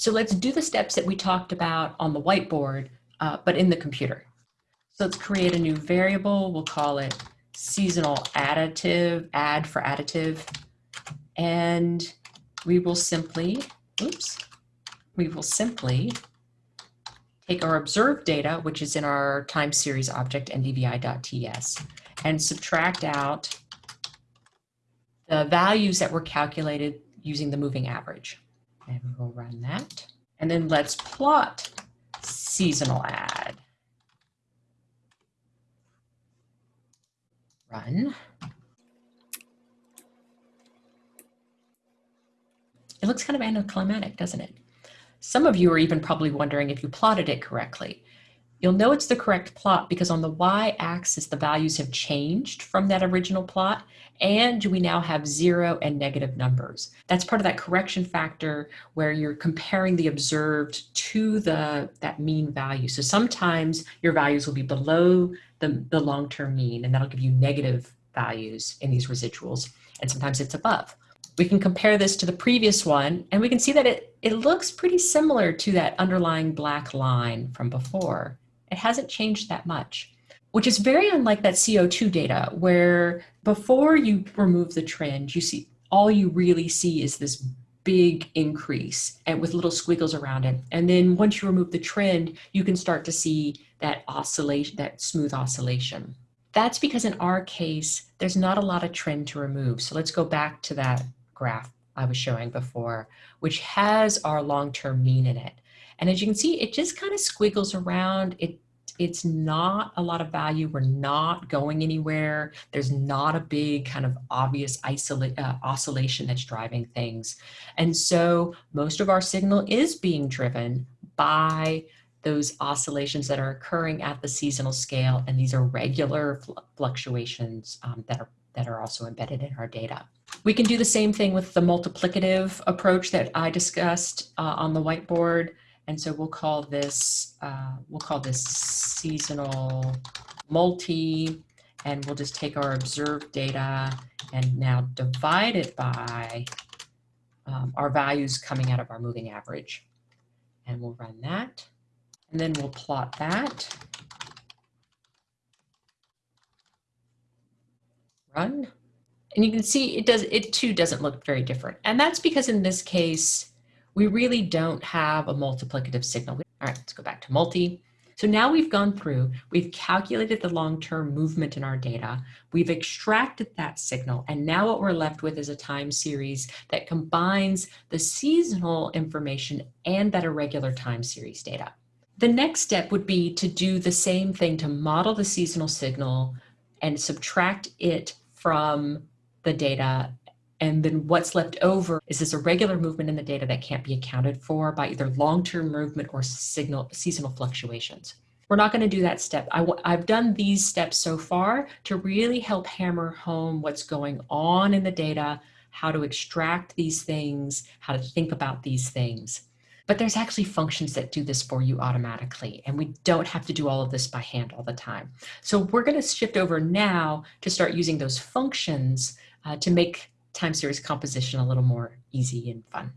So let's do the steps that we talked about on the whiteboard, uh, but in the computer. So let's create a new variable. We'll call it seasonal additive, add for additive. And we will simply, oops, we will simply take our observed data, which is in our time series object ndvi.ts, and subtract out the values that were calculated using the moving average. And we'll run that. And then let's plot seasonal add. Run. It looks kind of anticlimactic, doesn't it? Some of you are even probably wondering if you plotted it correctly. You'll know it's the correct plot because on the y-axis, the values have changed from that original plot, and we now have zero and negative numbers. That's part of that correction factor where you're comparing the observed to the that mean value. So sometimes your values will be below the, the long-term mean, and that'll give you negative values in these residuals, and sometimes it's above. We can compare this to the previous one, and we can see that it, it looks pretty similar to that underlying black line from before. It hasn't changed that much, which is very unlike that CO2 data where before you remove the trend, you see all you really see is this big increase and with little squiggles around it. And then once you remove the trend, you can start to see that oscillation, that smooth oscillation. That's because in our case, there's not a lot of trend to remove. So let's go back to that graph I was showing before, which has our long-term mean in it. And as you can see, it just kind of squiggles around. It it's not a lot of value. We're not going anywhere. There's not a big kind of obvious uh, oscillation that's driving things. And so most of our signal is being driven by those oscillations that are occurring at the seasonal scale. And these are regular fl fluctuations um, that, are, that are also embedded in our data. We can do the same thing with the multiplicative approach that I discussed uh, on the whiteboard. And so we'll call this, uh, we'll call this seasonal multi, and we'll just take our observed data and now divide it by um, our values coming out of our moving average. And we'll run that. And then we'll plot that. Run. And you can see it does it too doesn't look very different. And that's because in this case, we really don't have a multiplicative signal. All right, let's go back to multi. So now we've gone through, we've calculated the long-term movement in our data, we've extracted that signal, and now what we're left with is a time series that combines the seasonal information and that irregular time series data. The next step would be to do the same thing to model the seasonal signal and subtract it from the data and then what's left over is this irregular movement in the data that can't be accounted for by either long-term movement or signal, seasonal fluctuations. We're not going to do that step. I, I've done these steps so far to really help hammer home what's going on in the data, how to extract these things, how to think about these things. But there's actually functions that do this for you automatically, and we don't have to do all of this by hand all the time. So we're going to shift over now to start using those functions uh, to make time series composition a little more easy and fun.